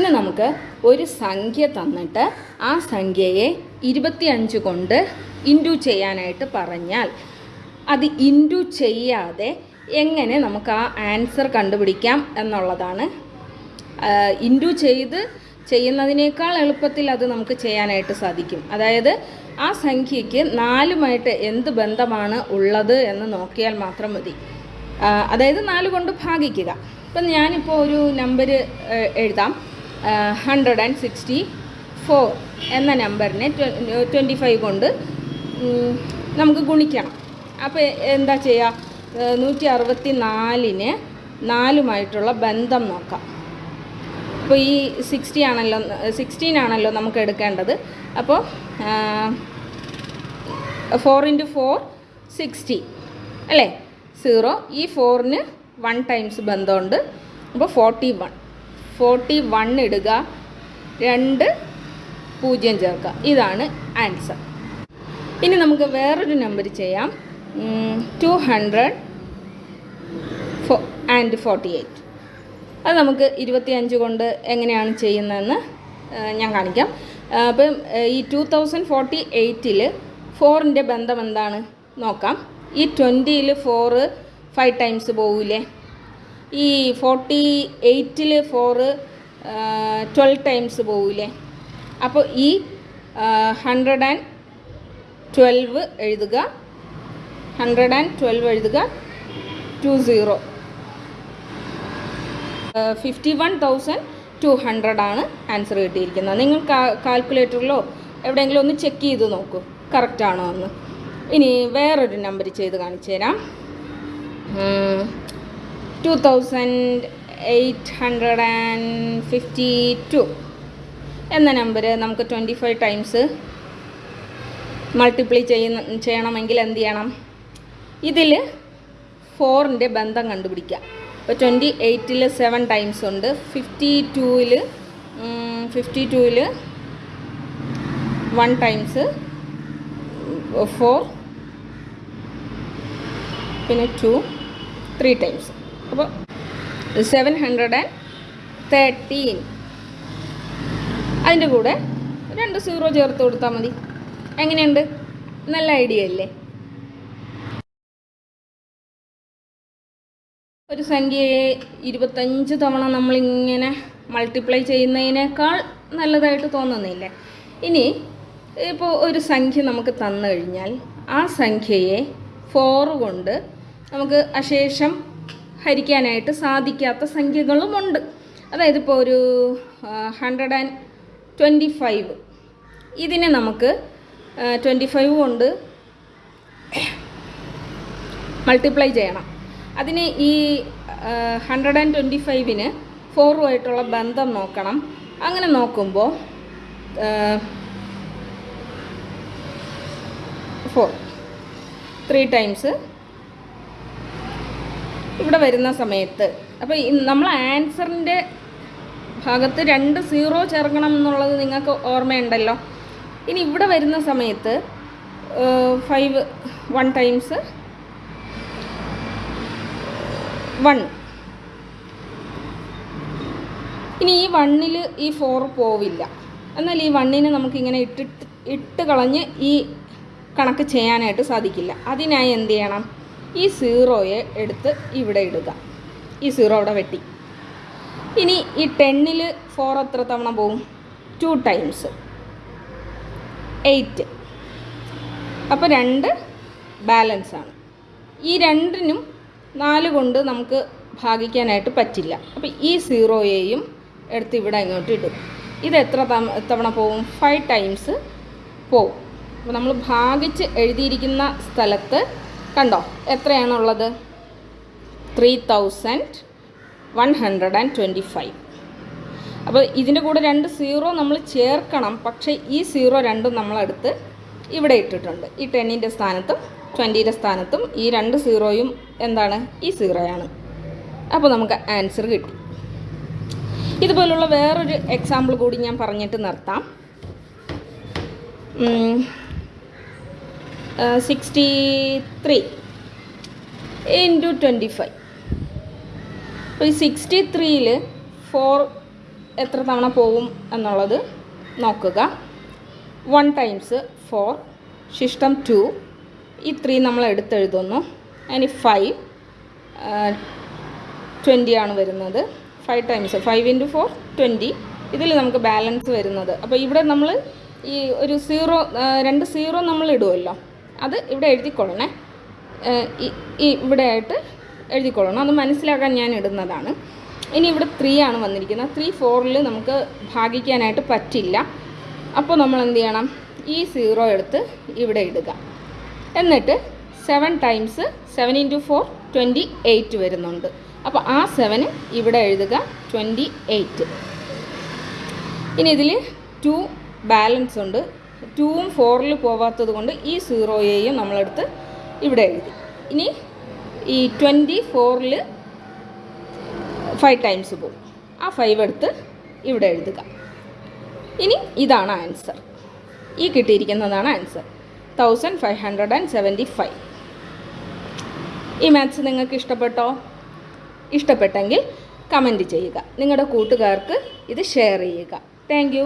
ഇന്ന് നമുക്ക് ഒരു സംഖ്യ തന്നിട്ട് ആ സംഖ്യയെ ഇരുപത്തിയഞ്ച് കൊണ്ട് ഇന്റു ചെയ്യാനായിട്ട് പറഞ്ഞാൽ അത് ഇന്റു ചെയ്യാതെ എങ്ങനെ നമുക്ക് ആ ആൻസർ കണ്ടുപിടിക്കാം എന്നുള്ളതാണ്. ഇന്റു ചെയ്ത് ചെയ്യുന്നതിനേക്കാൾ എളുപ്പത്തിൽ അത് നമുക്ക് ചെയ്യാനായിട്ട് സാധിക്കും. അതായത് ആ സംഖ്യയ്ക്ക് നാലുമായിട്ട് എന്ത് ബന്ധമാണ് ഉള്ളത് എന്ന് നോക്കിയാൽ മാത്രം മതി. അതായത് നാല് കൊണ്ട് ഭാഗിക്കുക. ഇപ്പം ഞാനിപ്പോൾ ഒരു നമ്പർ എഴുതാം. ഹൺഡ്രഡ് ആൻഡ് സിക്സ്റ്റി ഫോർ എന്ന നമ്പറിനെ ട്വന്റി ഫൈവ് കൊണ്ട് നമുക്ക് ഗുണിക്കണം. അപ്പോൾ എന്താ ചെയ്യുക നൂറ്റി അറുപത്തി നാലിന് നാലുമായിട്ടുള്ള ബന്ധം നോക്കാം. അപ്പോൾ ഈ സിക്സ്റ്റി ആണല്ലോ സിക്സ്റ്റീൻ ആണല്ലോ നമുക്ക് എടുക്കേണ്ടത്. അപ്പോൾ ഫോർ ഇന്റു ഫോർ സിക്സ്റ്റി അല്ലേ? സീറോ ഈ ഫോറിന് വൺ ടൈംസ് ബന്ധമുണ്ട്. അപ്പോൾ ഫോർട്ടി വൺ ഫോർട്ടി വൺ ഇടുക. രണ്ട് പൂജ്യം ചേർക്കുക ഇതാണ് ആൻസർ. ഇനി നമുക്ക് വേറൊരു നമ്പർ ചെയ്യാം. Two hundred and forty eight അത് നമുക്ക് ഇരുപത്തിയഞ്ച് കൊണ്ട് എങ്ങനെയാണ് ചെയ്യുന്നതെന്ന് ഞാൻ കാണിക്കാം. അപ്പം ഈ ടു തൗസൻഡ് ഫോർട്ടി എയ്റ്റിൽ ഫോറിന്റെ ബന്ധം എന്താണ്? നോക്കാം. ഈ ട്വന്റിയിൽ ഫോറ് ഫൈവ് ടൈംസ് പോകൂലേ ഈ ഫോർട്ടി എയ്റ്റിൽ ഫോറ് ട്വൽവ് ടൈംസ് പോവില്ലേ അപ്പോൾ ഈ ഹൺഡ്രഡ് ആൻഡ് ട്വൽവ് എഴുതുക. ഹൺഡ്രഡ് ആൻഡ് ട്വൽവ് എഴുതുക. Two zero fifty one thousand two hundred ആണ് ആൻസർ കിട്ടിയിരിക്കുന്നത്. നിങ്ങൾ കാൽക്കുലേറ്ററിലോ എവിടെയെങ്കിലും ഒന്ന് ചെക്ക് ചെയ്ത് നോക്കൂ. കറക്റ്റാണോ എന്ന്. ഇനി വേറൊരു നമ്പർ ചെയ്ത് കാണിച്ചു തരാം ടു എന്ന നമ്പർ നമുക്ക് ട്വന്റി ഫൈവ് ടൈംസ് മൾട്ടിപ്ലൈ ചെയ്യുന്ന ചെയ്യണമെങ്കിൽ എന്ത് ചെയ്യണം? ഇതിൽ ഫോറിന്റെ ബന്ധം കണ്ടുപിടിക്കുക. ഇപ്പോൾ ട്വന്റി എയ്റ്റിൽ സെവൻ ടൈംസ് ഉണ്ട്. ഫിഫ്റ്റി ടൂവിൽ ഫിഫ്റ്റി ടൂവിൽ വൺ ടൈംസ് ഫോർ പിന്നെ ടു ത്രീ ടൈംസ് അപ്പോൾ സെവൻ ഹൺഡ്രഡ് ആൻഡ് തേർട്ടീൻ അതിന്റെ കൂടെ രണ്ട് സീറോ ചേർത്ത് കൊടുത്താൽ മതി. എങ്ങനെയുണ്ട്? നല്ല ഐഡിയ അല്ലേ? ഒരു സംഖ്യയെ ഇരുപത്തഞ്ച് തവണ നമ്മളിങ്ങനെ മൾട്ടിപ്ലൈ ചെയ്യുന്നതിനേക്കാൾ നല്ലതായിട്ട് തോന്നുന്നില്ലേ. ഇനി ഇപ്പോൾ ഒരു സംഖ്യ നമുക്ക് തന്നു കഴിഞ്ഞാൽ ആ സംഖ്യയെ ഫോർ കൊണ്ട് നമുക്ക് അശേഷം ഹരിക്കാനായിട്ട് സാധിക്കാത്ത സംഖ്യകളുമുണ്ട് അതായത് ഇപ്പോൾ ഒരു ഹൺഡ്രഡ് ആൻഡ് ട്വന്റി ഫൈവ് ഇതിനെ നമുക്ക് ട്വന്റി ഫൈവ് കൊണ്ട് മൾട്ടിപ്ലൈ ചെയ്യണം. അതിന് ഈ ഹൺഡ്രഡ് ആൻഡ് ട്വന്റി ഫൈവിന് ഫോറുമായിട്ടുള്ള ബന്ധം നോക്കണം. അങ്ങനെ നോക്കുമ്പോൾ ഫോർ ത്രീ ടൈംസ് ഇവിടെ വരുന്ന സമയത്ത്. അപ്പോൾ നമ്മൾ ആൻസറിന്റെ ഭാഗത്ത് രണ്ട് സീറോ ചേർക്കണം എന്നുള്ളത് നിങ്ങൾക്ക് ഓർമ്മയുണ്ടല്ലോ. ഇനി ഇവിടെ വരുന്ന സമയത്ത് ഫൈവ് വൺ ടൈംസ് വൺ ഇനി ഈ വണ്ണിൽ ഈ ഫോർ പോവില്ല. എന്നാൽ ഈ വണ്ണിനെ നമുക്കിങ്ങനെ ഇട്ടിട്ട് ഇട്ട് കളഞ്ഞ് ഈ കണക്ക് ചെയ്യാനായിട്ട് സാധിക്കില്ല. അതിനായി എന്ത് ചെയ്യണം? ഈ സീറോയെ എടുത്ത് ഇവിടെ ഇടുക. ഈ സീറോ അവിടെ വെട്ടി. ഇനി ഈ ടെന്നിൽ ഫോർ എത്ര തവണ പോവും? ടു ടൈംസ് എയ്റ്റ് അപ്പോൾ രണ്ട് ബാലൻസ് ആണ്. ഈ രണ്ടിനും നാല് കൊണ്ട് നമുക്ക് ഭാഗിക്കാനായിട്ട് പറ്റില്ല. അപ്പോൾ ഈ സീറോയെയും എടുത്ത് ഇവിടെ ഇങ്ങോട്ട് ഇടും. ഇത് എത്ര തവ- തവണ പോവും? ഫൈവ് ടൈംസ് പോവും. അപ്പോൾ നമ്മൾ ഭാഗിച്ച് എഴുതിയിരിക്കുന്ന സ്ഥലത്ത് കണ്ടോ? എത്രയാണുള്ളത്? Three thousand one hundred and twenty five അപ്പോൾ ഇതിന്റെ കൂടെ രണ്ട് സീറോ നമ്മൾ ചേർക്കണം. പക്ഷേ ഈ സീറോ രണ്ടും നമ്മളെടുത്ത് ഇവിടെ ഇട്ടിട്ടുണ്ട്. ഈ ടെന്നിന്റെ സ്ഥാനത്തും ട്വന്റീന്റെ സ്ഥാനത്തും ഈ രണ്ട് സീറോയും എന്താണ്? ഈ സീറോയാണ് അപ്പോൾ നമുക്ക് ആൻസർ കിട്ടി. ഇതുപോലുള്ള വേറൊരു എക്സാമ്പിൾ കൂടി ഞാൻ പറഞ്ഞിട്ട് നിർത്താം. Sixty three into twenty five അപ്പോൾ ഈ സിക്സ്റ്റി ത്രീയിൽ ഫോർ എത്ര തവണ പോവും എന്നുള്ളത് നോക്കുക. വൺ ടൈംസ് ഫോർ ശിഷ്ടം ടു ഈ ത്രീ നമ്മൾ എടുത്തെഴുതുന്നു. അതിന് ഫൈവ് ട്വന്റി ആണ് വരുന്നത്. Five times five into four twenty ഇതിൽ നമുക്ക് ബാലൻസ് വരുന്നത്. അപ്പോൾ ഇവിടെ നമ്മൾ ഈ ഒരു സീറോ രണ്ട് സീറോ നമ്മൾ ഇടുമല്ലോ അത് ഇവിടെ എഴുതിക്കൊള്ളണേ. ഈ ഇവിടെ ആയിട്ട് എഴുതിക്കൊള്ളണം. അത് മനസ്സിലാക്കാൻ ഞാൻ ഇടുന്നതാണ്. ഇനി ഇവിടെ ത്രീ ആണ് വന്നിരിക്കുന്നത്. ത്രീ ഫോറിൽ നമുക്ക് ഭാഗിക്കാനായിട്ട് പറ്റില്ല. അപ്പോൾ നമ്മൾ എന്ത് ചെയ്യണം? ഈ സീറോ എടുത്ത് ഇവിടെ ഇടുക. എന്നിട്ട് seven times seven into four twenty eight വരുന്നുണ്ട്. അപ്പോൾ ആ സെവന് ഇവിടെ എഴുതുക ട്വന്റി എയ്റ്റ് ഇനി ഇതിൽ ടു ബാലൻസ് ഉണ്ട്. ടൂവും ഫോറിൽ പോവാത്തത് കൊണ്ട് ഈ സീറോയെയും നമ്മളെടുത്ത് ഇവിടെ എഴുതി. ഇനി ഈ ട്വന്റി ഫോറിൽ ഫൈവ് ടൈംസ് പോകും ആ ഫൈവ് എടുത്ത് ഇവിടെ എഴുതുക. ഇനി ഇതാണ് ആൻസർ ഈ കിട്ടിയിരിക്കുന്നതാണ് answer thousand five hundred and seventy five ഈ മാത്സ് നിങ്ങൾക്ക് ഇഷ്ടപ്പെട്ടോ? ഇഷ്ടപ്പെട്ടെങ്കിൽ കമന്റ് ചെയ്യുക. നിങ്ങളുടെ കൂട്ടുകാർക്ക് ഇത് ഷെയർ ചെയ്യുക. താങ്ക്